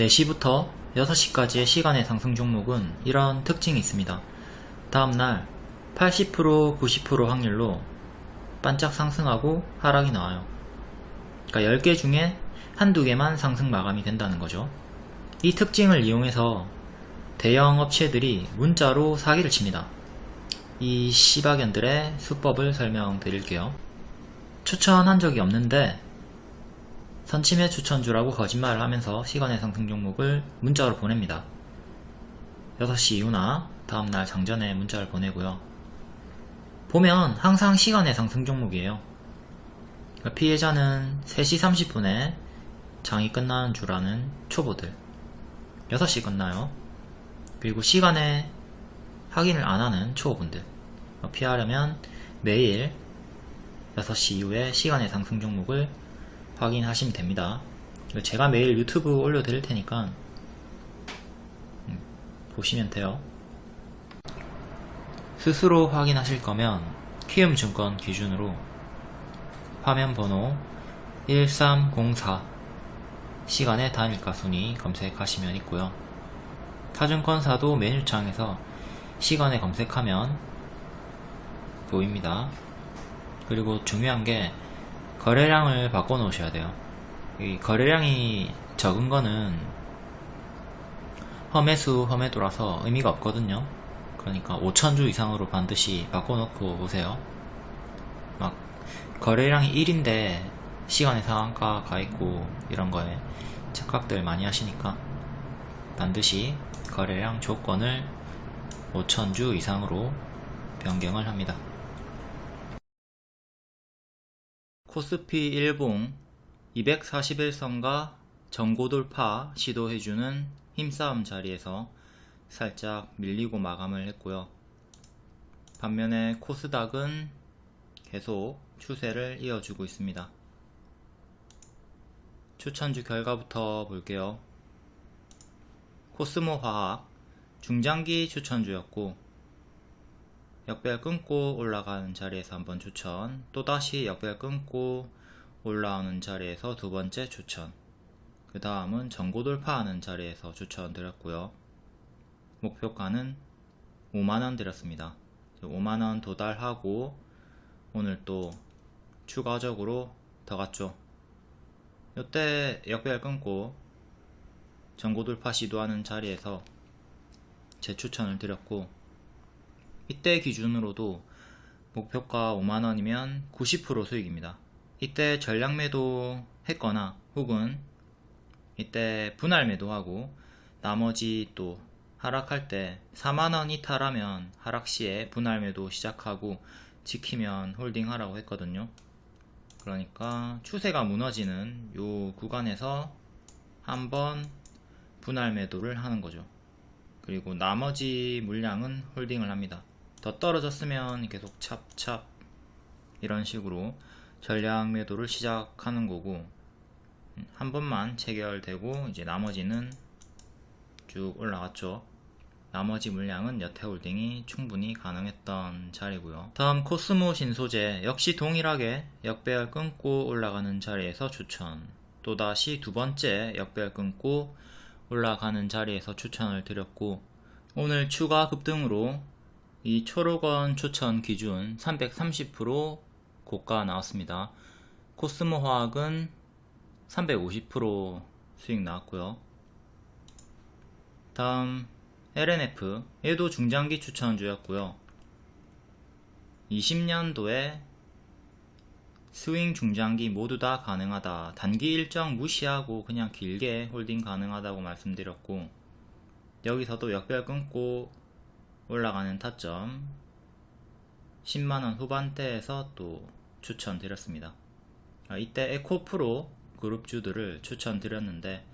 4시부터 6시까지의 시간의 상승 종목은 이런 특징이 있습니다. 다음날 80% 90% 확률로 반짝 상승하고 하락이 나와요. 그러니까 10개 중에 한두 개만 상승 마감이 된다는 거죠. 이 특징을 이용해서 대형 업체들이 문자로 사기를 칩니다. 이 시바견들의 수법을 설명드릴게요. 추천한 적이 없는데 선침해 추천주라고 거짓말을 하면서 시간의 상승 종목을 문자로 보냅니다. 6시 이후나 다음날 장전에 문자를 보내고요. 보면 항상 시간의 상승 종목이에요. 그러니까 피해자는 3시 30분에 장이 끝나는 줄 아는 초보들 6시 끝나요. 그리고 시간에 확인을 안 하는 초보분들 피하려면 매일 6시 이후에 시간의 상승 종목을 확인하시면 됩니다. 제가 매일 유튜브 올려드릴 테니까 음, 보시면 돼요. 스스로 확인하실 거면 키움증권 기준으로 화면 번호 1304 시간의 단일가 순위 검색하시면 있고요. 타증권사도 메뉴창에서 시간에 검색하면 보입니다. 그리고 중요한 게 거래량을 바꿔 놓으셔야 돼요. 이 거래량이 적은 거는 험해수 험해도라서 의미가 없거든요. 그러니까 5천주 이상으로 반드시 바꿔 놓고 오세요. 막 거래량이 1인데 시간의 상한가 가 있고 이런 거에 착각들 많이 하시니까 반드시 거래량 조건을 5천주 이상으로 변경을 합니다. 코스피 일봉 241선과 전고돌파 시도해주는 힘싸움 자리에서 살짝 밀리고 마감을 했고요. 반면에 코스닥은 계속 추세를 이어주고 있습니다. 추천주 결과부터 볼게요. 코스모 화학 중장기 추천주였고 역별 끊고 올라가는 자리에서 한번 추천. 또다시 역별 끊고 올라오는 자리에서 두 번째 추천. 그 다음은 전고 돌파하는 자리에서 추천 드렸고요. 목표가는 5만원 드렸습니다. 5만원 도달하고 오늘 또 추가적으로 더 갔죠. 이때 역별 끊고 전고 돌파 시도하는 자리에서 제 추천을 드렸고 이때 기준으로도 목표가 5만원이면 90% 수익입니다. 이때 전량 매도 했거나 혹은 이때 분할 매도하고 나머지 또 하락할 때 4만원 이탈하면 하락 시에 분할 매도 시작하고 지키면 홀딩 하라고 했거든요. 그러니까 추세가 무너지는 요 구간에서 한번 분할 매도를 하는 거죠. 그리고 나머지 물량은 홀딩을 합니다. 더 떨어졌으면 계속 찹찹 이런 식으로 전략 매도를 시작하는 거고 한 번만 체결되고 이제 나머지는 쭉 올라갔죠. 나머지 물량은 여태 홀딩이 충분히 가능했던 자리고요. 다음 코스모 신소재 역시 동일하게 역배열 끊고 올라가는 자리에서 추천. 또다시 두 번째 역배열 끊고 올라가는 자리에서 추천을 드렸고 오늘 추가 급등으로 이 초록원 추천 기준 330% 고가 나왔습니다. 코스모 화학은 350% 수익 나왔고요. 다음 LNF 얘도 중장기 추천주였고요. 20년도에 스윙 중장기 모두 다 가능하다. 단기 일정 무시하고 그냥 길게 홀딩 가능하다고 말씀드렸고 여기서도 역별 끊고 올라가는 타점. 10만원 후반대에서 또 추천드렸습니다. 아, 이때 에코프로 그룹주들을 추천드렸는데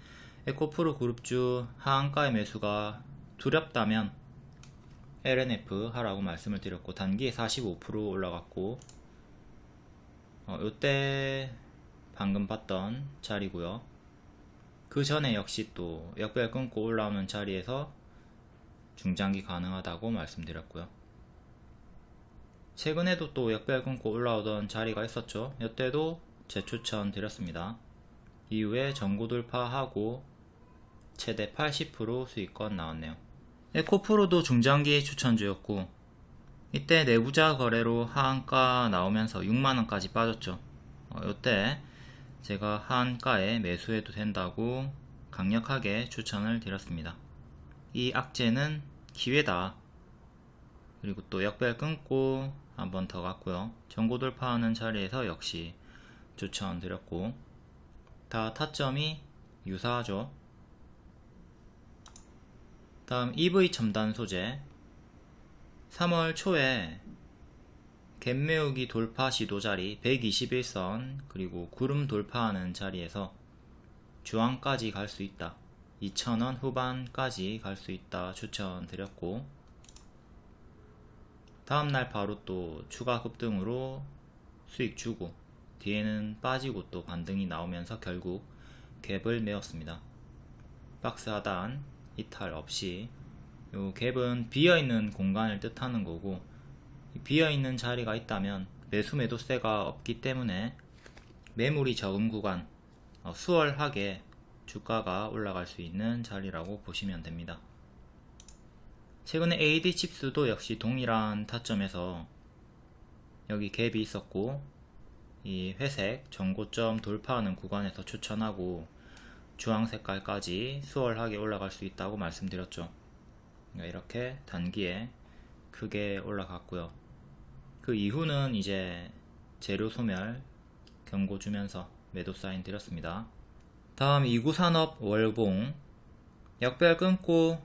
에코프로 그룹주 하한가의 매수가 두렵다면 LNF 하라고 말씀을 드렸고 단기에 45% 올라갔고 어, 요때 방금 봤던 자리고요. 그 전에 역시 또 역별 끊고 올라오는 자리에서 중장기 가능하다고 말씀드렸고요. 최근에도 또 역별 끊고 올라오던 자리가 있었죠. 이때도 재추천 드렸습니다. 이후에 전고 돌파하고 최대 80% 수익권 나왔네요. 에코프로도 중장기 추천주였고 이때 내부자 거래로 하한가 나오면서 6만원까지 빠졌죠. 어, 이때 제가 하한가에 매수해도 된다고 강력하게 추천을 드렸습니다. 이 악재는 기회다. 그리고 또 역별 끊고 한 번 더 갔고요. 전고 돌파하는 자리에서 역시 추천 드렸고 다 타점이 유사하죠. 다음 EV 첨단 소재 3월 초에 갭매우기 돌파 시도 자리 121선 그리고 구름 돌파하는 자리에서 주황까지 갈 수 있다 2,000원 후반까지 갈 수 있다 추천드렸고 다음날 바로 또 추가 급등으로 수익 주고 뒤에는 빠지고 또 반등이 나오면서 결국 갭을 메웠습니다. 박스 하단 이탈 없이. 요 갭은 비어있는 공간을 뜻하는 거고 비어있는 자리가 있다면 매수 매도세가 없기 때문에 매물이 적은 구간 어, 수월하게 주가가 올라갈 수 있는 자리라고 보시면 됩니다. 최근에 AD 칩스도 역시 동일한 타점에서 여기 갭이 있었고 이 회색 전고점 돌파하는 구간에서 추천하고 주황 색깔까지 수월하게 올라갈 수 있다고 말씀드렸죠. 그러니까 이렇게 단기에 크게 올라갔고요. 그 이후는 이제 재료 소멸 경고 주면서 매도 사인 드렸습니다. 다음 2구 산업 월봉. 역별 끊고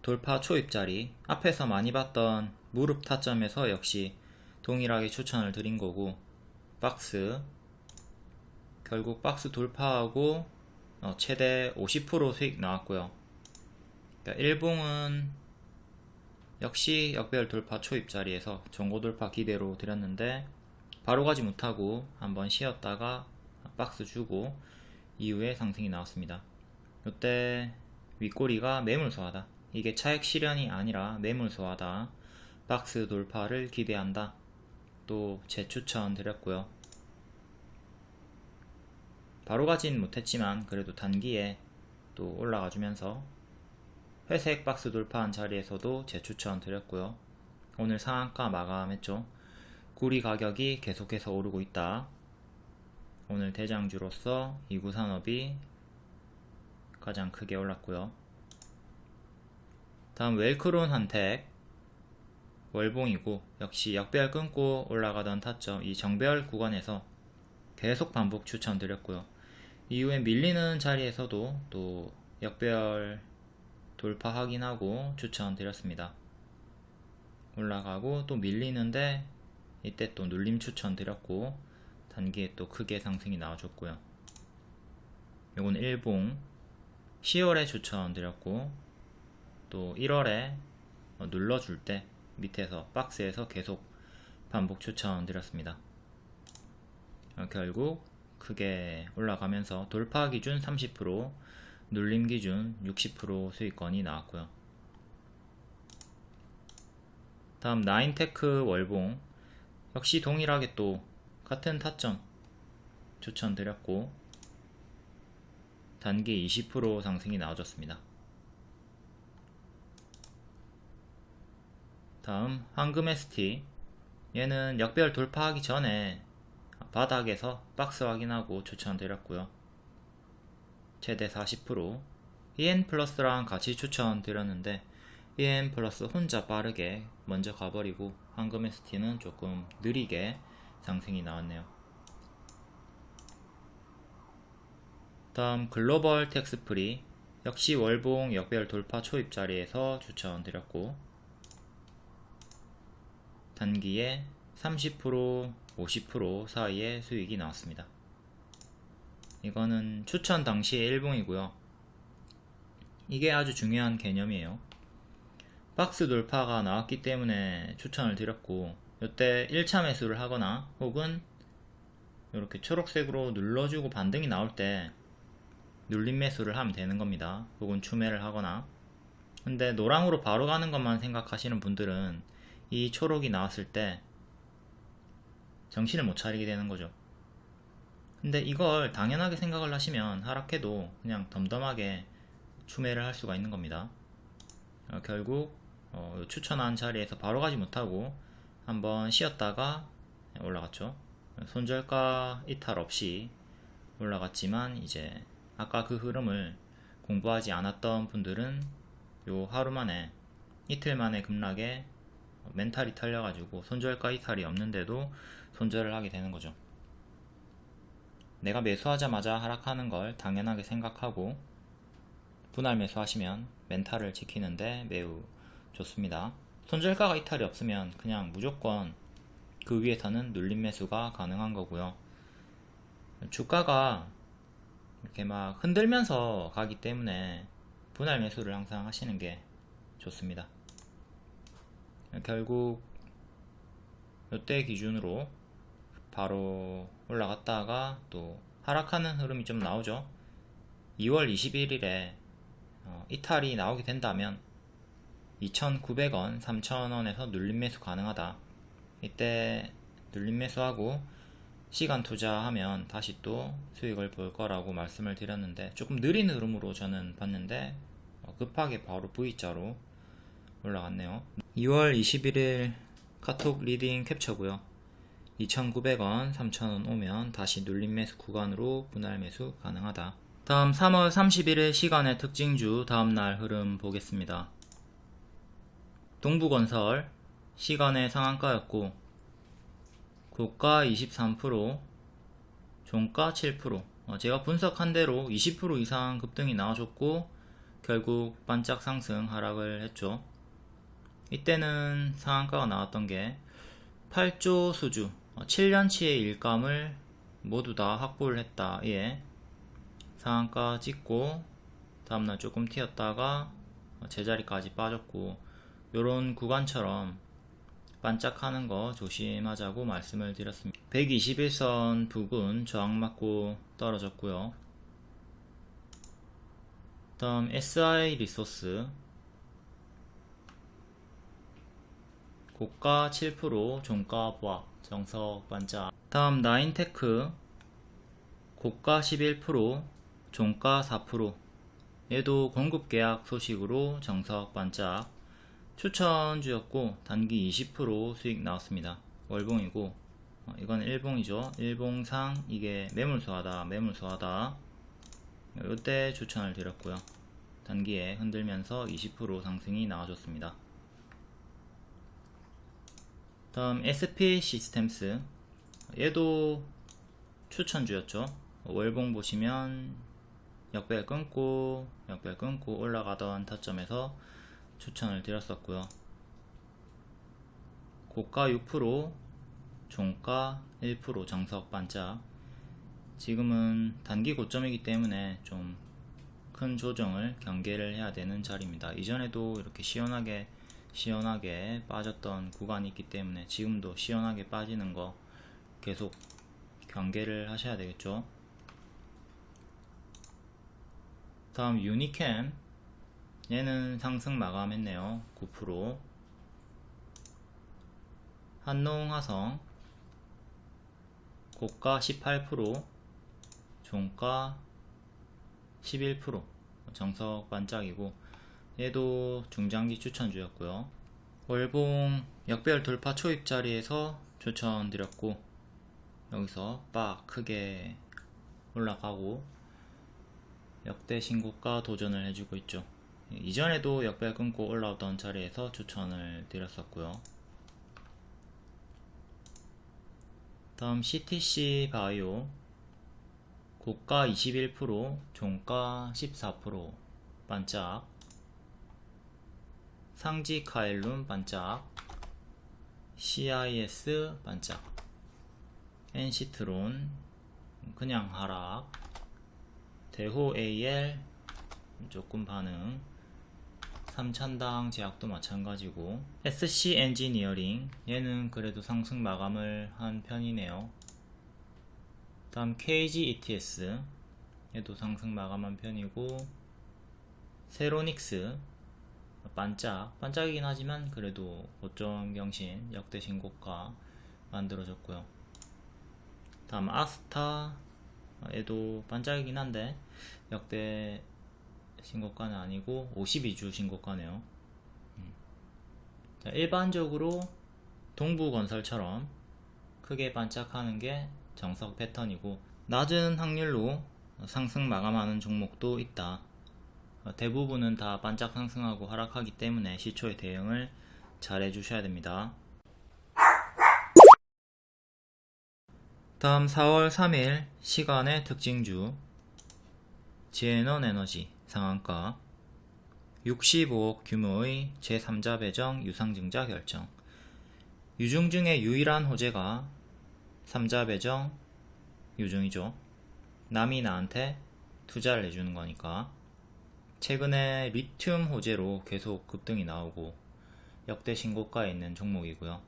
돌파 초입자리. 앞에서 많이 봤던 무릎 타점에서 역시 동일하게 추천을 드린 거고. 박스. 결국 박스 돌파하고 어, 최대 50% 수익 나왔고요. 그러니까 일봉은 역시 역별 돌파 초입자리에서 전고 돌파 기대로 드렸는데 바로 가지 못하고 한번 쉬었다가 박스 주고 이후에 상승이 나왔습니다. 이때 윗꼬리가 매물소하다. 이게 차액 실현이 아니라 매물소하다. 박스 돌파를 기대한다. 또 재추천 드렸고요. 바로 가진 못했지만 그래도 단기에 또 올라가 주면서 회색 박스 돌파한 자리에서도 재추천 드렸고요. 오늘 상한가 마감했죠. 구리 가격이 계속해서 오르고 있다. 오늘 대장주로서 이구 산업이 가장 크게 올랐고요. 다음 웰크론 한택 월봉이고 역시 역별 끊고 올라가던 타점 이 정별 구간에서 계속 반복 추천드렸고요. 이후에 밀리는 자리에서도 또 역별 돌파 확인하고 추천드렸습니다. 올라가고 또 밀리는데 이때 또 눌림 추천드렸고 단기에 또 크게 상승이 나와줬고요. 요건 일봉 10월에 추천드렸고 또 1월에 눌러줄 때 밑에서 박스에서 계속 반복 추천드렸습니다. 어, 결국 크게 올라가면서 돌파 기준 30% 눌림 기준 60% 수익권이 나왔고요. 다음 나인테크 월봉 역시 동일하게 또 같은 타점 추천드렸고 단기 20% 상승이 나와줬습니다. 다음 황금 ST 얘는 역배열 돌파하기 전에 바닥에서 박스 확인하고 추천드렸고요. 최대 40% EN 플러스랑 같이 추천드렸는데 EN 플러스 혼자 빠르게 먼저 가버리고 황금 ST는 조금 느리게 상승이 나왔네요. 다음 글로벌 텍스프리 역시 월봉 역별 돌파 초입 자리에서 추천드렸고 단기에 30% 50% 사이의 수익이 나왔습니다. 이거는 추천 당시의 일봉이고요. 이게 아주 중요한 개념이에요. 박스 돌파가 나왔기 때문에 추천을 드렸고 이때 1차 매수를 하거나 혹은 이렇게 초록색으로 눌러주고 반등이 나올 때 눌림 매수를 하면 되는 겁니다. 혹은 추매를 하거나 근데 노랑으로 바로 가는 것만 생각하시는 분들은 이 초록이 나왔을 때 정신을 못 차리게 되는 거죠. 근데 이걸 당연하게 생각을 하시면 하락해도 그냥 덤덤하게 추매를 할 수가 있는 겁니다. 어, 결국 어, 추천한 자리에서 바로 가지 못하고 한번 쉬었다가 올라갔죠. 손절가 이탈 없이 올라갔지만 이제 아까 그 흐름을 공부하지 않았던 분들은 요 하루 만에 이틀 만에 급락에 멘탈이 털려가지고 손절가 이탈이 없는데도 손절을 하게 되는 거죠. 내가 매수하자마자 하락하는 걸 당연하게 생각하고 분할 매수하시면 멘탈을 지키는데 매우 좋습니다. 손절가가 이탈이 없으면 그냥 무조건 그 위에서는 눌림 매수가 가능한 거고요. 주가가 이렇게 막 흔들면서 가기 때문에 분할 매수를 항상 하시는 게 좋습니다. 결국 이때 기준으로 바로 올라갔다가 또 하락하는 흐름이 좀 나오죠. 2월 21일에 어, 이탈이 나오게 된다면 2,900원, 3,000원에서 눌림 매수 가능하다. 이때 눌림 매수하고 시간 투자하면 다시 또 수익을 볼 거라고 말씀을 드렸는데 조금 느린 흐름으로 저는 봤는데 어, 급하게 바로 V자로 올라갔네요. 2월 21일 카톡 리딩 캡처고요. 2,900원, 3,000원 오면 다시 눌림 매수 구간으로 분할 매수 가능하다. 다음 3월 31일 시간의 특징주 다음날 흐름 보겠습니다. 동부건설 시간의 상한가였고 고가 23% 종가 7% 어, 제가 분석한 대로 20% 이상 급등이 나와줬고 결국 반짝 상승 하락을 했죠. 이때는 상한가가 나왔던 게 8조 수주 7년치의 어, 일감을 모두 다 확보를 했다. 예. 상한가 찍고 다음날 조금 튀었다가 제자리까지 빠졌고 요런 구간처럼 반짝하는 거 조심하자고 말씀을 드렸습니다. 121선 부근 저항 맞고 떨어졌고요. 다음 SI 리소스. 고가 7% 종가 보합 정석 반짝. 다음 나인테크. 고가 11% 종가 4% 얘도 공급 계약 소식으로 정석 반짝 추천주였고 단기 20% 수익 나왔습니다. 월봉이고 어, 이건 일봉이죠. 일봉상 이게 매물소하다 매물소하다. 이때 추천을 드렸고요. 단기에 흔들면서 20% 상승이 나와줬습니다. 다음 SP 시스템스. 얘도 추천주였죠. 월봉 보시면 역별 끊고 역별 끊고 올라가던 타점에서 추천을 드렸었고요. 고가 6% 종가 1% 정석 반짝. 지금은 단기 고점이기 때문에 좀 큰 조정을 경계를 해야 되는 자리입니다. 이전에도 이렇게 시원하게 시원하게 빠졌던 구간이 있기 때문에 지금도 시원하게 빠지는 거 계속 경계를 하셔야 되겠죠? 다음 유니캠 얘는 상승 마감했네요. 9% 한농 화성. 고가 18% 종가 11% 정석 반짝이고. 얘도 중장기 추천주였고요. 월봉 역별 돌파 초입 자리에서 추천드렸고 여기서 빡 크게 올라가고 역대 신고가 도전을 해주고 있죠 이전에도 역별 끊고 올라오던 자리에서 추천을 드렸었고요. 다음 CTC 바이오. 고가 21% 종가 14% 반짝. 상지 카일룸 반짝. CIS 반짝. 엔시트론 그냥 하락. 대호 AL 조금 반응 삼천당 제약도 마찬가지고 SC 엔지니어링 얘는 그래도 상승 마감을 한 편이네요. 다음 KG ETS 얘도 상승 마감한 편이고 세로닉스 반짝 반짝이긴 하지만 그래도 고점 경신 역대 신고가 만들어졌고요. 다음 아스타 얘도 반짝이긴 한데 역대 신고가는 아니고 52주 신고가네요. 음. 자, 일반적으로 동부건설처럼 크게 반짝하는 게 정석 패턴이고 낮은 확률로 상승 마감하는 종목도 있다. 어, 대부분은 다 반짝 상승하고 하락하기 때문에 시초의 대응을 잘 해주셔야 됩니다. 다음 4월 3일 시간의 특징주 지에넌 에너지 상한가 65억 규모의 제3자 배정 유상증자 결정 유중 중에 유일한 호재가 3자 배정 유중이죠. 남이 나한테 투자를 해주는 거니까 최근에 리튬 호재로 계속 급등이 나오고 역대 신고가에 있는 종목이고요.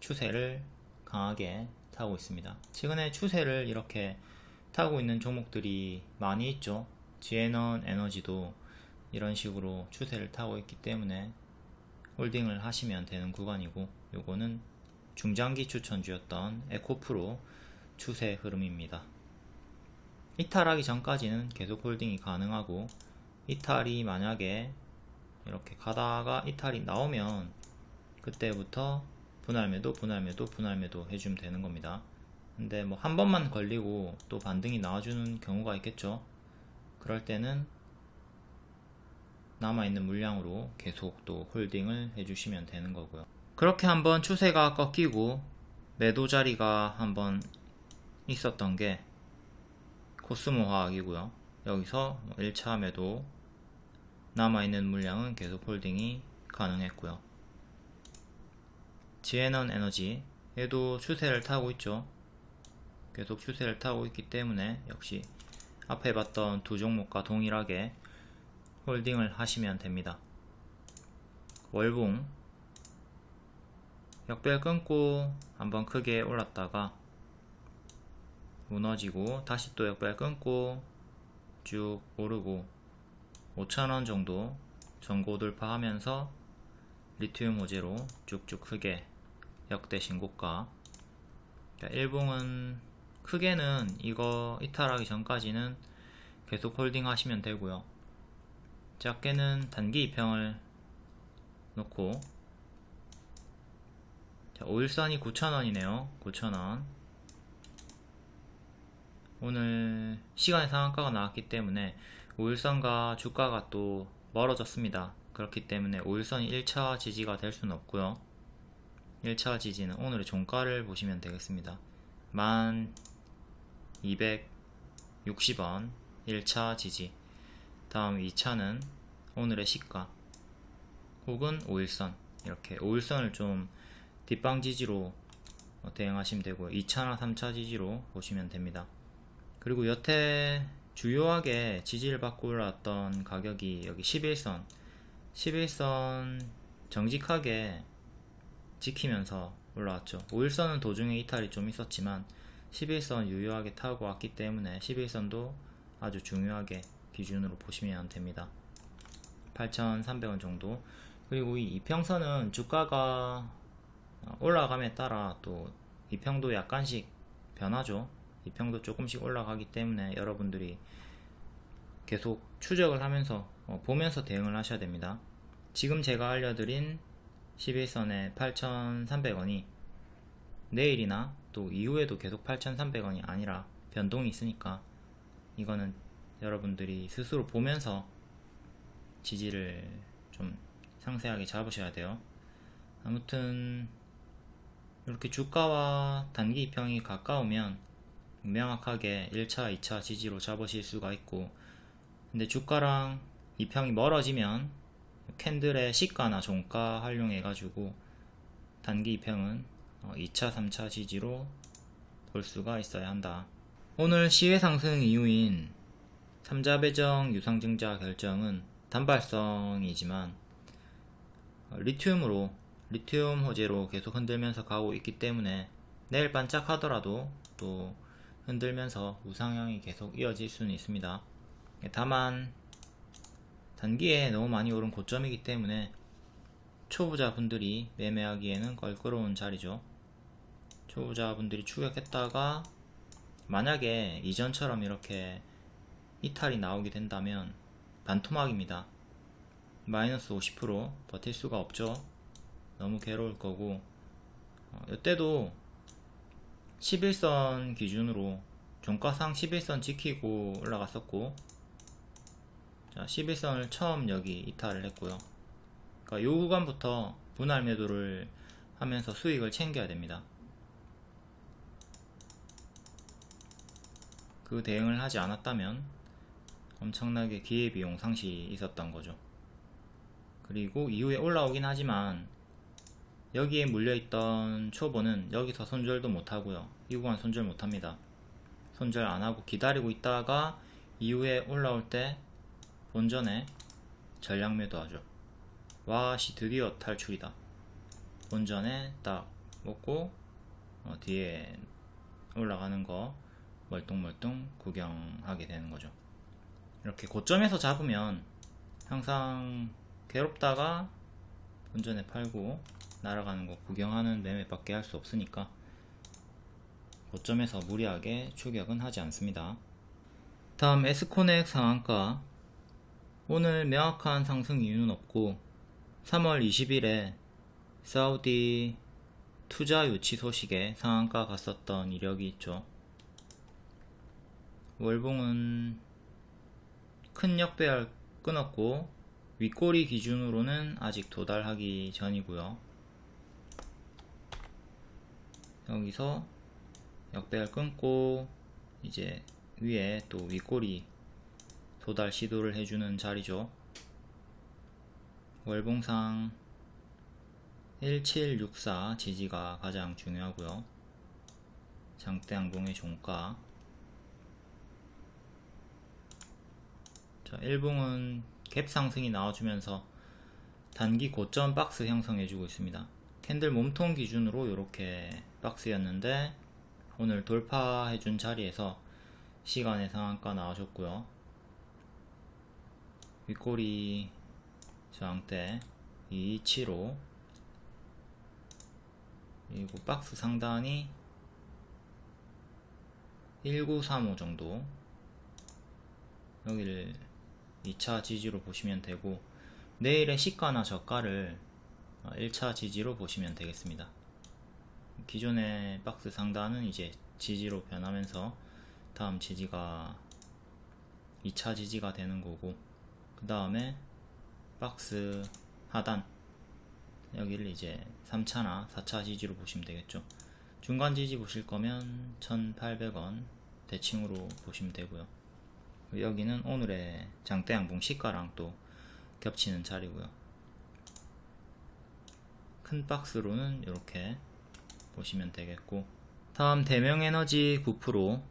추세를 강하게 타고 있습니다. 최근에 추세를 이렇게 타고 있는 종목들이 많이 있죠. 지에넌 에너지도 이런 식으로 추세를 타고 있기 때문에 홀딩을 하시면 되는 구간이고 요거는 중장기 추천주였던 에코프로 추세 흐름입니다. 이탈하기 전까지는 계속 홀딩이 가능하고 이탈이 만약에 이렇게 가다가 이탈이 나오면 그때부터 분할매도 분할매도 분할매도 해주면 되는 겁니다. 근데 뭐 한 번만 걸리고 또 반등이 나와주는 경우가 있겠죠. 그럴 때는 남아있는 물량으로 계속 또 홀딩을 해주시면 되는 거고요. 그렇게 한번 추세가 꺾이고 매도 자리가 한번 있었던 게 코스모 화학이고요. 여기서 1차 매도 남아있는 물량은 계속 홀딩이 가능했고요. 지에넌 에너지 얘도 추세를 타고 있죠. 계속 추세를 타고 있기 때문에 역시 앞에 봤던 두 종목과 동일하게 홀딩을 하시면 됩니다. 월봉 역별 끊고 한번 크게 올랐다가 무너지고 다시 또 역별 끊고 쭉 오르고 5천원 정도 전고 돌파하면서 리튬 호재로 쭉쭉 크게 역대 신고가 일봉은 크게는 이거 이탈하기 전까지는 계속 홀딩 하시면 되고요. 작게는 단기 입형을 놓고. 자, 오일선이 9,000원이네요. 9,000원. 오늘 시간의 상한가가 나왔기 때문에 오일선과 주가가 또 멀어졌습니다. 그렇기 때문에 오일선이 1차 지지가 될 수는 없고요. 1차 지지는 오늘의 종가를 보시면 되겠습니다 1260원 1차 지지. 다음 2차는 오늘의 시가 혹은 5일선. 이렇게 5일선을 좀 뒷방 지지로 대응하시면 되고요. 2차나 3차 지지로 보시면 됩니다. 그리고 여태 주요하게 지지를 받고 올라왔던 가격이 여기 11선. 11선 정직하게 지키면서 올라왔죠. 5일선은 도중에 이탈이 좀 있었지만 11선 유효하게 타고 왔기 때문에 11선도 아주 중요하게 기준으로 보시면 됩니다. 8,300원 정도. 그리고 이 이평선은 주가가 올라감에 따라 또 이평도 약간씩 변하죠. 이평도 조금씩 올라가기 때문에 여러분들이 계속 추적을 하면서 어, 보면서 대응을 하셔야 됩니다. 지금 제가 알려드린 11선의 8,300원이 내일이나 또 이후에도 계속 8,300원이 아니라 변동이 있으니까 이거는 여러분들이 스스로 보면서 지지를 좀 상세하게 잡으셔야 돼요. 아무튼 이렇게 주가와 단기 입형이 가까우면 명확하게 1차, 2차 지지로 잡으실 수가 있고 근데 주가랑 입형이 멀어지면 캔들의 시가나 종가 활용해 가지고 단기 입형은 2차, 어, 3차 지지로 볼 수가 있어야 한다. 오늘 시외 상승 이유인 3자 배정 유상증자 결정은 단발성이지만 어, 리튬으로 리튬 호재로 계속 흔들면서 가고 있기 때문에 내일 반짝하더라도 또 흔들면서 우상향이 계속 이어질 수는 있습니다. 다만 단기에 너무 많이 오른 고점이기 때문에 초보자분들이 매매하기에는 껄끄러운 자리죠. 초보자분들이 추격했다가 만약에 이전처럼 이렇게 이탈이 나오게 된다면 반토막입니다. 마이너스 50% 버틸 수가 없죠. 너무 괴로울 거고 어, 이때도 11선 기준으로 종가상 11선 지키고 올라갔었고 자 11선을 처음 여기 이탈을 했고요. 그러니까 요 구간부터 분할 매도를 하면서 수익을 챙겨야 됩니다. 그 대응을 하지 않았다면 엄청나게 기회비용 상실이 있었던 거죠. 그리고 이후에 올라오긴 하지만 여기에 물려있던 초보는 여기서 손절도 못하고요. 이 구간 손절 못합니다. 손절 안하고 기다리고 있다가 이후에 올라올 때 본전에 전량 매도하죠. 와씨 드디어 탈출이다. 본전에 딱 먹고 어, 뒤에 올라가는 거 멀뚱멀뚱 구경하게 되는 거죠. 이렇게 고점에서 잡으면 항상 괴롭다가 본전에 팔고 날아가는 거 구경하는 매매밖에 할 수 없으니까 고점에서 무리하게 추격은 하지 않습니다. 다음 에스코넥 상한가 오늘 명확한 상승 이유는 없고 3월 20일에 사우디 투자 유치 소식에 상한가 갔었던 이력이 있죠. 월봉은 큰 역배열 끊었고 윗꼬리 기준으로는 아직 도달하기 전이고요. 여기서 역배열 끊고 이제 위에 또 윗꼬리 도달 시도를 해주는 자리죠. 월봉상 1764 지지가 가장 중요하고요. 장대양봉의 종가 자, 일봉은 갭 상승이 나와주면서 단기 고점 박스 형성해주고 있습니다. 캔들 몸통 기준으로 이렇게 박스였는데 오늘 돌파해준 자리에서 시간의 상한가 나와줬고요. 윗꼬리 저항대 275 그리고 박스 상단이 1935 정도 여기를 2차 지지로 보시면 되고 내일의 시가나 저가를 1차 지지로 보시면 되겠습니다. 기존의 박스 상단은 이제 지지로 변하면서 다음 지지가 2차 지지가 되는 거고 그 다음에 박스 하단 여기를 이제 3차나 4차 지지로 보시면 되겠죠. 중간 지지 보실 거면 1800원 대칭으로 보시면 되고요 여기는 오늘의 장대양봉 시가랑 또 겹치는 자리고요 큰 박스로는 이렇게 보시면 되겠고 다음 대명에너지 9%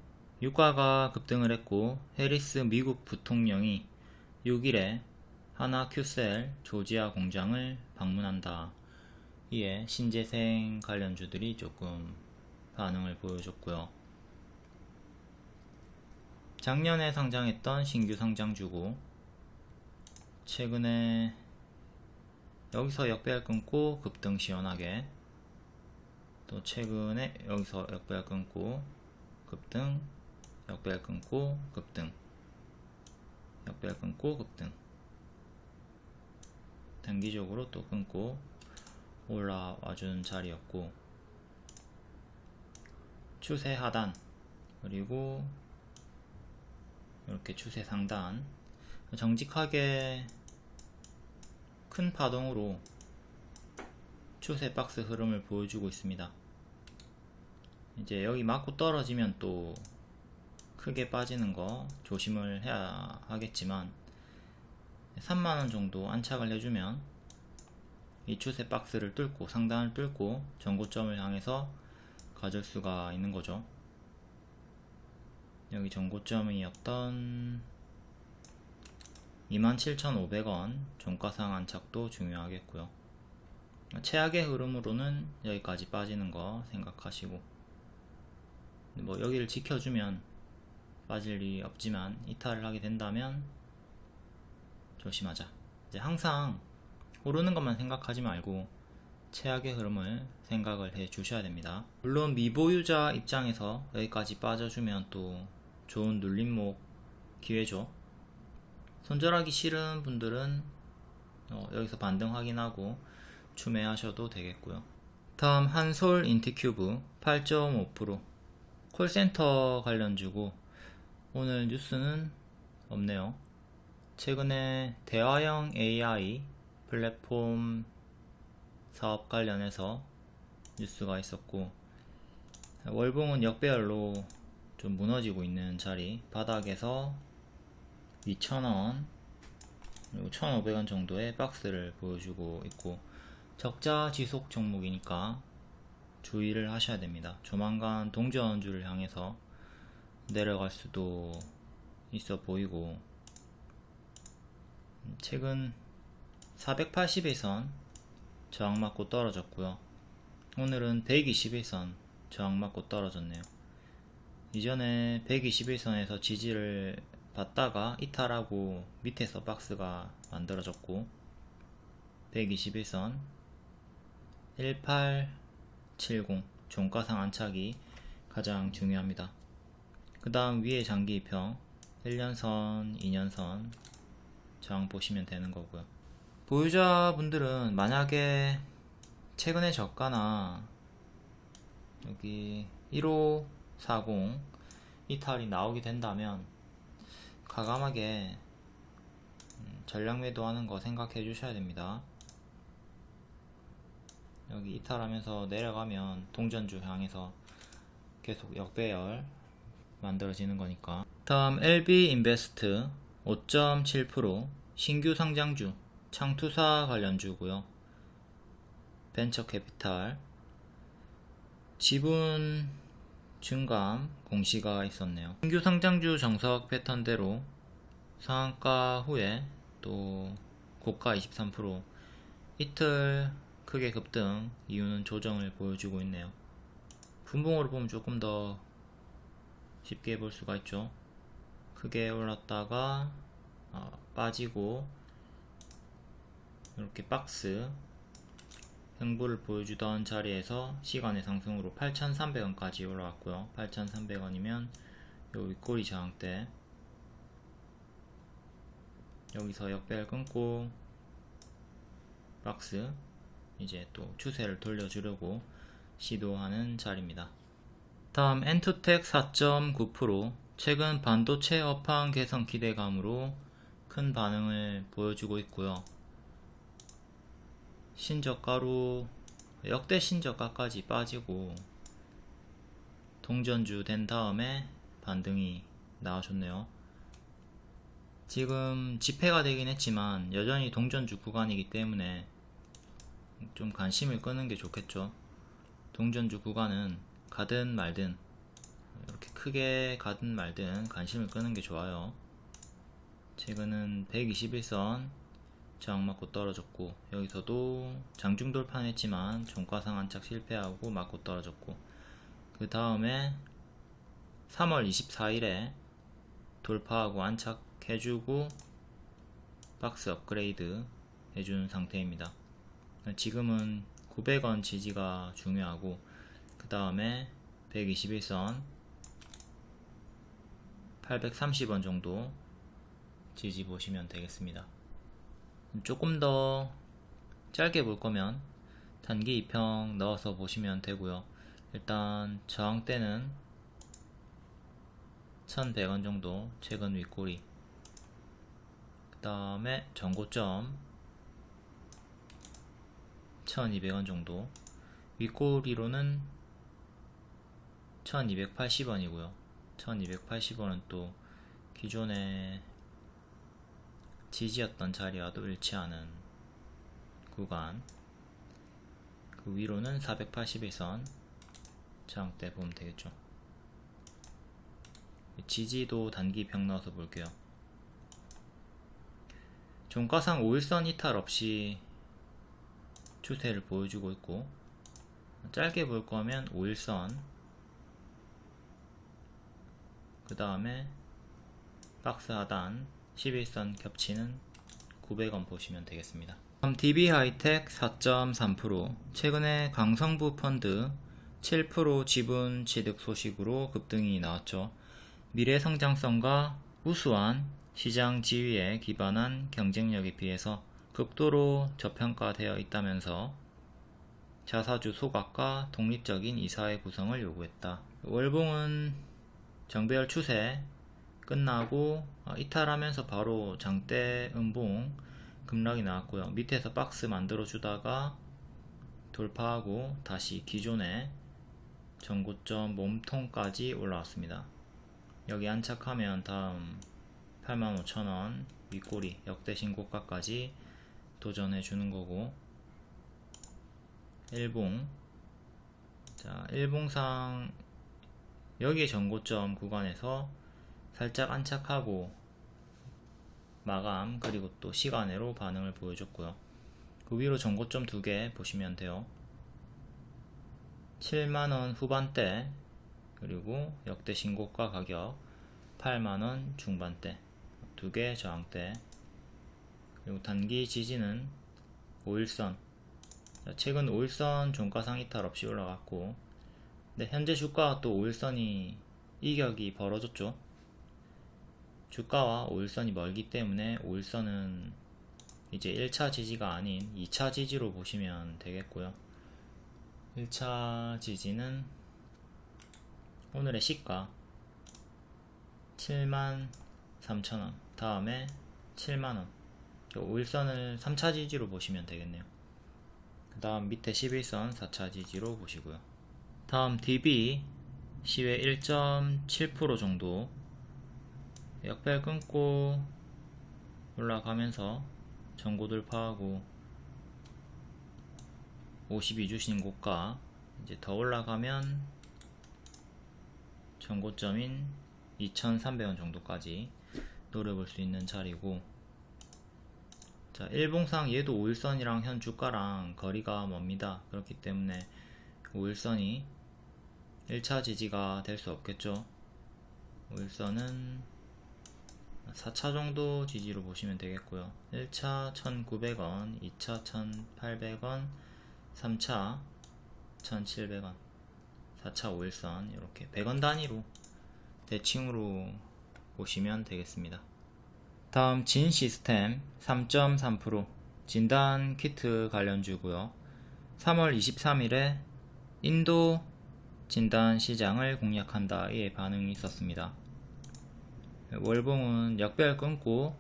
유가가 급등을 했고 해리스 미국 부통령이 6일에 하나 큐셀 조지아 공장을 방문한다. 이에 신재생 관련주들이 조금 반응을 보여줬고요. 작년에 상장했던 신규 상장주고 최근에 여기서 역배열 끊고 급등 시원하게 또 최근에 여기서 역배열 끊고 급등 역배열 끊고 급등 역배열 끊고 급등. 단기적으로 또 끊고 올라와 주는 자리였고 추세 하단 그리고 이렇게 추세 상단. 정직하게 큰 파동으로 추세 박스 흐름을 보여주고 있습니다. 이제 여기 맞고 떨어지면 또 크게 빠지는 거 조심을 해야 하겠지만 3만원 정도 안착을 해주면 이 추세 박스를 뚫고 상단을 뚫고 전고점을 향해서 가질 수가 있는 거죠 여기 전고점이었던 27,500원 종가상 안착도 중요하겠고요. 최악의 흐름으로는 여기까지 빠지는 거 생각하시고 뭐 여기를 지켜주면 빠질 일이 없지만 이탈을 하게 된다면 조심하자. 이제 항상 오르는 것만 생각하지 말고 최악의 흐름을 생각을 해 주셔야 됩니다. 물론 미보유자 입장에서 여기까지 빠져주면 또 좋은 눌림목 기회죠 손절하기 싫은 분들은 어, 여기서 반등 확인하고 추매하셔도 되겠고요. 다음 한솔 인티큐브 8.5% 콜센터 관련주고 오늘 뉴스는 없네요. 최근에 대화형 AI 플랫폼 사업 관련해서 뉴스가 있었고 월봉은 역배열로 좀 무너지고 있는 자리 바닥에서 2,000원 그리고 1,500원 정도의 박스를 보여주고 있고 적자 지속 종목이니까 주의를 하셔야 됩니다. 조만간 동전주를 향해서 내려갈 수도 있어 보이고 최근 480일선 저항 맞고 떨어졌고요. 오늘은 121선 저항 맞고 떨어졌네요. 이전에 121선에서 지지를 받다가 이탈하고 밑에서 박스가 만들어졌고 121선 1870 종가상 안착이 가장 중요합니다. 그 다음 위에 장기 입형 1년선, 2년선 저항 보시면 되는 거고요. 보유자분들은 만약에 최근에 저가나 여기 1540 이탈이 나오게 된다면 과감하게 음, 전략 매도하는 거 생각해 주셔야 됩니다. 여기 이탈하면서 내려가면 동전주 향해서 계속 역배열 만들어지는 거니까. 다음 LB 인베스트 5.7% 신규 상장주 창투사 관련주고요. 벤처 캐피탈. 지분 증감 공시가 있었네요. 신규 상장주 정석 패턴대로 상한가 후에 또 고가 23% 이틀 크게 급등 이유는 조정을 보여주고 있네요. 분봉으로 보면 조금 더 쉽게 볼 수가 있죠. 크게 올랐다가 어, 빠지고 이렇게 박스 횡보를 보여주던 자리에서 시간의 상승으로 8,300원까지 올라왔고요. 8,300원이면 요 윗꼬리 저항대 여기서 역배열 끊고 박스 이제 또 추세를 돌려주려고 시도하는 자리입니다. 다음 엔투텍 4.9% 최근 반도체 업황 개선 기대감으로 큰 반응을 보여주고 있고요 신저가로 역대 신저가까지 빠지고 동전주 된 다음에 반등이 나와줬네요. 지금 집회가 되긴 했지만 여전히 동전주 구간이기 때문에 좀 관심을 끄는 게 좋겠죠. 동전주 구간은 가든 말든 이렇게 크게 가든 말든 관심을 끄는 게 좋아요. 최근은 121선 저항 맞고 떨어졌고 여기서도 장중 돌파했지만 종가상 안착 실패하고 맞고 떨어졌고 그 다음에 3월 24일에 돌파하고 안착해주고 박스 업그레이드 해준 상태입니다. 지금은 900원 지지가 중요하고 그 다음에 121선 830원 정도 지지 보시면 되겠습니다 조금 더 짧게 볼 거면 단기 2평 넣어서 보시면 되고요. 일단 저항대는 1100원 정도 최근 윗꼬리. 그 다음에 전고점 1200원 정도. 윗꼬리로는 1280원이고요. 1280원은 또 기존에 지지였던 자리와도 일치하는 구간. 그 위로는 481선 저항대 보면 되겠죠. 지지도 단기 병 넣어서 볼게요. 종가상 5일선 이탈 없이 추세를 보여주고 있고 짧게 볼 거면 5일선 그 다음에 박스 하단 11선 겹치는 900원 보시면 되겠습니다. 다음 DB하이텍 4.3% 최근에 강성부 펀드 7% 지분 취득 소식으로 급등이 나왔죠. 미래 성장성과 우수한 시장 지위에 기반한 경쟁력에 비해서 극도로 저평가되어 있다면서 자사주 소각과 독립적인 이사회 구성을 요구했다. 월봉은 정배열 추세 끝나고 어, 이탈하면서 바로 장대 음봉 급락이 나왔고요. 밑에서 박스 만들어 주다가 돌파하고 다시 기존의 전고점 몸통까지 올라왔습니다. 여기 안착하면 다음 85,000원 윗꼬리 역대 신고가까지 도전해 주는 거고 일봉 자 일봉상 여기에 전고점 구간에서 살짝 안착하고 마감 그리고 또 시간으로 반응을 보여줬고요. 그 위로 전고점 두 개 보시면 돼요. 7만원 후반대 그리고 역대 신고가 가격 8만원 중반대 두 개 저항대. 그리고 단기 지지는 5일선. 최근 5일선 종가상 이탈 없이 올라갔고 근데 현재 주가가 또 5일선이 이격이 벌어졌죠 주가와 5일선이 멀기 때문에 5일선은 이제 1차 지지가 아닌 2차 지지로 보시면 되겠고요. 1차 지지는 오늘의 시가 7만 3천원 다음에 7만원. 5일선을 3차 지지로 보시면 되겠네요. 그 다음 밑에 11선 4차 지지로 보시고요. 다음 DB 시외 1.7% 정도 역별 끊고 올라가면서 전고 돌파하고 52주 신고가 이제 더 올라가면 전고점인 2,300원 정도까지 노려볼 수 있는 자리고 자 일봉상 얘도 5일선이랑 현 주가랑 거리가 멉니다. 그렇기 때문에 5일선이 1차 지지가 될 수 없겠죠. 5일선은 4차 정도 지지로 보시면 되겠고요. 1차 1900원 2차 1800원 3차 1700원 4차 5일선 이렇게 100원 단위로 대칭으로 보시면 되겠습니다. 다음 진 시스템 3.3% 진단 키트 관련주고요. 3월 23일에 인도 진단 시장을 공략한다 의 반응이 있었습니다 월봉은 역별 끊고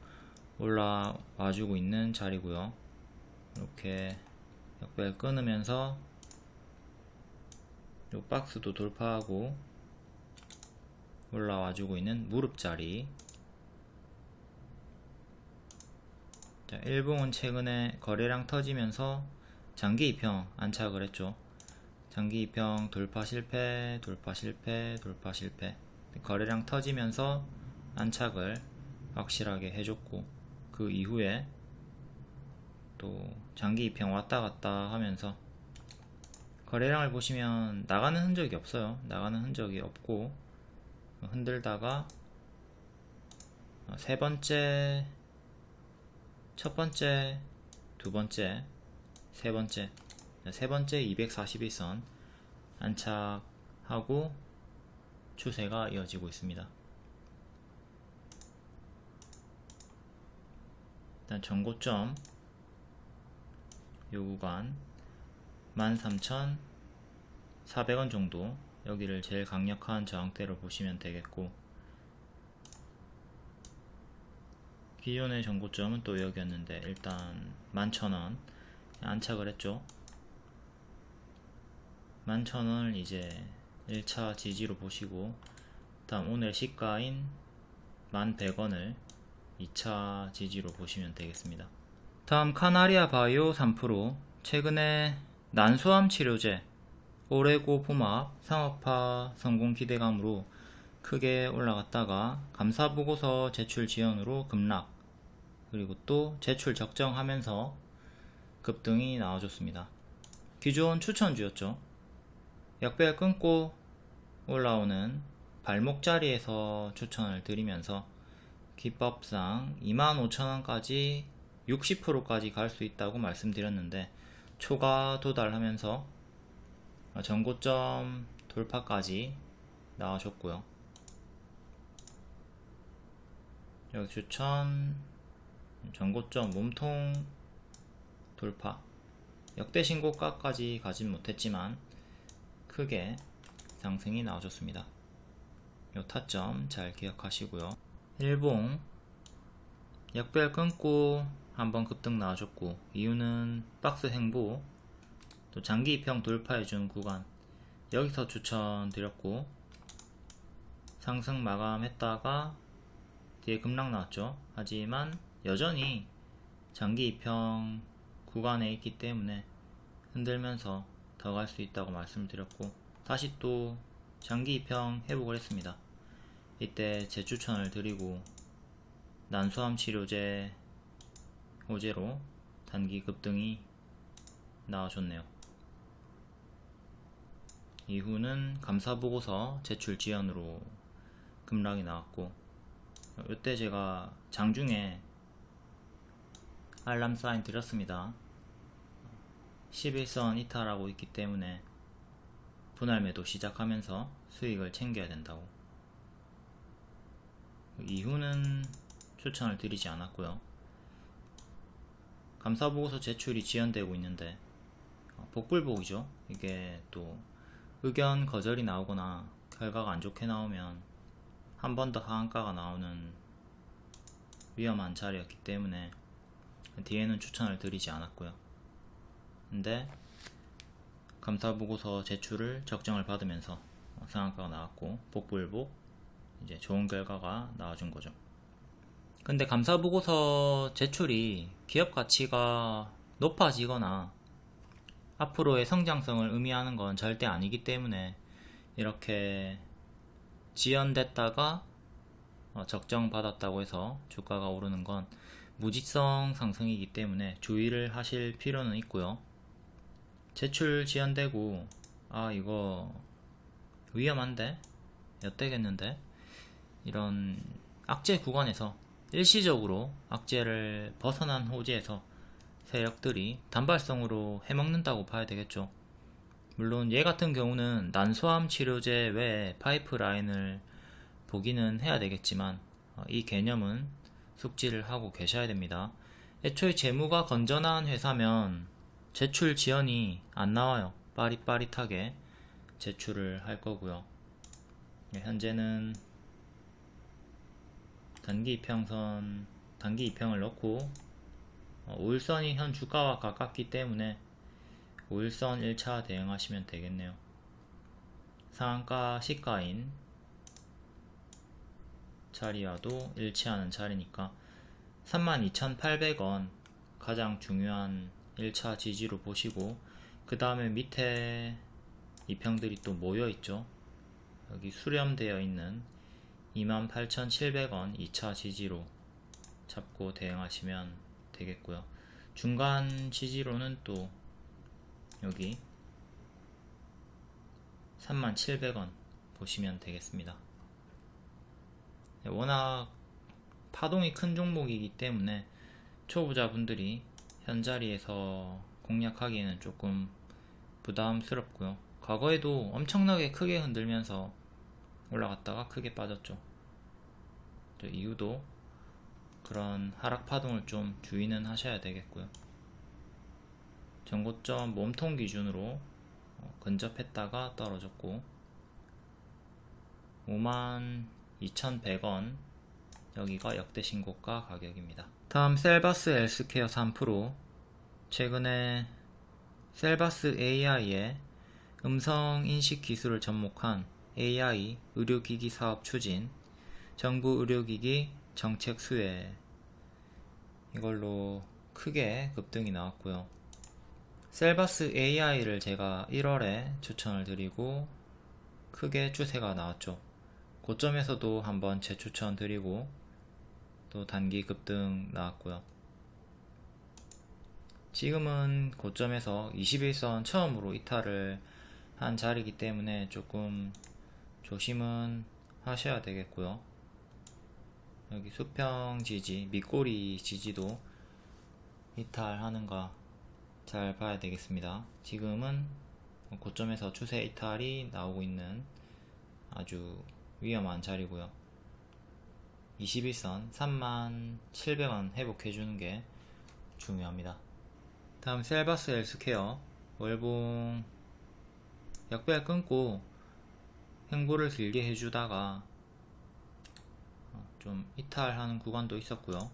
올라와주고 있는 자리고요. 이렇게 역별 끊으면서 요 박스도 돌파하고 올라와주고 있는 무릎 자리. 자, 일봉은 최근에 거래량 터지면서 장기 입형 안착을 했죠. 장기 입형 돌파 실패 돌파 실패 돌파 실패. 거래량 터지면서 안착을 확실하게 해줬고 그 이후에 또 장기 입형 왔다 갔다 하면서 거래량을 보시면 나가는 흔적이 없어요. 나가는 흔적이 없고 흔들다가 세 번째 첫 번째 두 번째 세 번째 세 번째 241선 안착하고 추세가 이어지고 있습니다 일단 전고점 요 구간 13,400원 정도. 여기를 제일 강력한 저항대로 보시면 되겠고 기존의 전고점은 또 여기였는데 일단 11,000원 안착을 했죠. 11,000원을 이제 1차 지지로 보시고 다음 오늘 시가인 11,100원을 2차 지지로 보시면 되겠습니다 다음 카나리아 바이오 3% 최근에 난소암 치료제 오레고 포막 상업화 성공 기대감으로 크게 올라갔다가 감사보고서 제출 지연으로 급락 그리고 또 제출 적정하면서 급등이 나와줬습니다. 기존 추천주였죠. 역별 끊고 올라오는 발목 자리에서 추천을 드리면서 기법상 25,000원까지 60%까지 갈 수 있다고 말씀드렸는데 초과 도달하면서 전고점 돌파까지 나와줬고요 여기 추천 전고점 몸통 돌파 역대 신고가까지 가진 못했지만 크게 상승이 나와줬습니다. 요 타점 잘 기억하시고요. 일봉. 역별 끊고 한번 급등 나와줬고 이유는 박스 행보 또 장기 입형 돌파해준 구간. 여기서 추천드렸고 상승 마감했다가 뒤에 급락 나왔죠. 하지만 여전히 장기 입형 구간에 있기 때문에 흔들면서 더 갈 수 있다고 말씀드렸고 다시 또 장기 입형 회복을 했습니다 이때 재추천을 드리고 난소암 치료제 호재로 단기 급등이 나와줬네요. 이후는 감사보고서 제출 지연으로 급락이 나왔고 이때 제가 장중에 알람 사인 드렸습니다. 11선 이탈하고 있기 때문에 분할 매도 시작하면서 수익을 챙겨야 된다고 이후는 추천을 드리지 않았고요. 감사보고서 제출이 지연되고 있는데 어, 복불복이죠. 이게 또 의견 거절이 나오거나 결과가 안 좋게 나오면 한 번 더 하한가가 나오는 위험한 자리였기 때문에 뒤에는 추천을 드리지 않았고요. 근데 감사보고서 제출을 적정을 받으면서 상한가가 나왔고 복불복 이제 좋은 결과가 나와준 거죠 근데 감사보고서 제출이 기업 가치가 높아지거나 앞으로의 성장성을 의미하는 건 절대 아니기 때문에 이렇게 지연됐다가 어, 적정받았다고 해서 주가가 오르는 건 무지성 상승이기 때문에 주의를 하실 필요는 있고요. 제출 지연되고 아 이거 위험한데? 엿되겠는데? 이런 악재 구간에서 일시적으로 악재를 벗어난 호재에서 세력들이 단발성으로 해먹는다고 봐야 되겠죠. 물론 얘 같은 경우는 난소암 치료제 외에 파이프라인을 보기는 해야 되겠지만 어, 이 개념은 숙지를 하고 계셔야 됩니다. 애초에 재무가 건전한 회사면 제출 지연이 안 나와요. 빠릿빠릿하게 제출을 할 거고요. 네, 현재는 단기 이평선 단기 이평을 넣고 5일선이 현 주가와 가깝기 때문에 5일선 1차 대응하시면 되겠네요. 상한가 시가인 자리와도 일치하는 자리니까 32,800원 가장 중요한 1차 지지로 보시고 그 다음에 밑에 이평들이 또 모여 있죠. 여기 수렴되어 있는 28,700원 2차 지지로 잡고 대응하시면 되겠고요. 중간 지지로는 또 여기 3700원 보시면 되겠습니다. 네, 워낙 파동이 큰 종목이기 때문에 초보자분들이 현자리에서 공략하기에는 조금 부담스럽고요. 과거에도 엄청나게 크게 흔들면서 올라갔다가 크게 빠졌죠. 이유도 그런 하락 파동을 좀 주의는 하셔야 되겠고요. 전고점 몸통 기준으로 어, 근접했다가 떨어졌고 52,100원 여기가 역대 신고가 가격입니다. 다음 셀바스 헬스케어 3% 최근에 셀바스 AI의 음성 인식 기술을 접목한 AI 의료기기 사업 추진 정부 의료기기 정책 수혜 이걸로 크게 급등이 나왔고요. 셀바스 AI를 제가 1월에 추천을 드리고 크게 추세가 나왔죠. 고점에서도 한번 재추천 드리고 또 단기 급등 나왔고요. 지금은 고점에서 21선 처음으로 이탈을 한 자리이기 때문에 조금 조심은 하셔야 되겠고요. 여기 수평 지지, 밑꼬리 지지도 이탈하는가 잘 봐야 되겠습니다. 지금은 고점에서 추세 이탈이 나오고 있는 아주 위험한 자리고요. 21선 37,700원 회복해주는 게 중요합니다. 다음 셀바스 헬스케어 월봉 약배열 끊고 행보를 길게 해주다가 어, 좀 이탈하는 구간도 있었고요.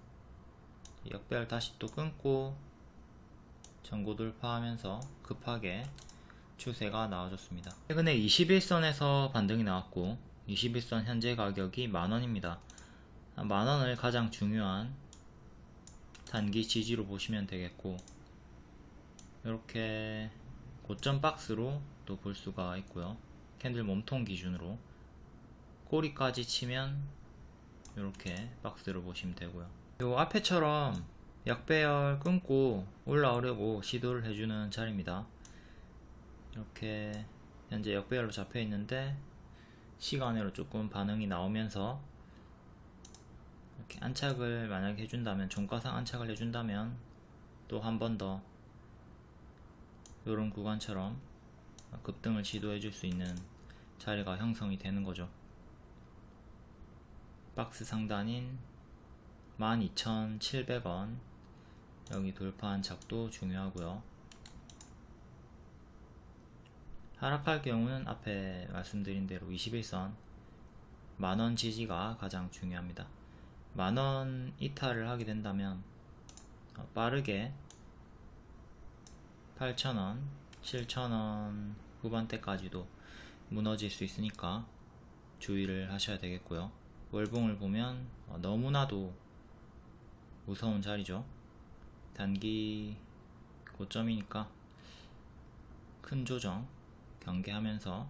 역배열 다시 또 끊고 전고 돌파하면서 급하게 추세가 나와줬습니다. 최근에 21선에서 반등이 나왔고 21선 현재 가격이 만원입니다. 만원을 가장 중요한 단기 지지로 보시면 되겠고 이렇게 고점 박스로 또 볼 수가 있고요. 캔들 몸통 기준으로 꼬리까지 치면 이렇게 박스로 보시면 되고요. 요 앞에처럼 약배열 끊고 올라오려고 시도를 해주는 자리입니다. 이렇게 현재 역배열로 잡혀 있는데 시간으로 조금 반응이 나오면서 이렇게 안착을 만약에 해준다면 종가상 안착을 해준다면 또 한 번 더 이런 구간처럼 급등을 시도해 줄 수 있는 자리가 형성이 되는 거죠. 박스 상단인 12,700원 여기 돌파한 작도 중요하고요. 하락할 경우는 앞에 말씀드린 대로 21선 만원 지지가 가장 중요합니다. 만원 이탈을 하게 된다면 어, 빠르게 8,000원, 7,000원 후반대까지도 무너질 수 있으니까 주의를 하셔야 되겠고요. 월봉을 보면 어, 너무나도 무서운 자리죠. 단기 고점이니까 큰 조정 경계하면서